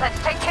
Let's take care.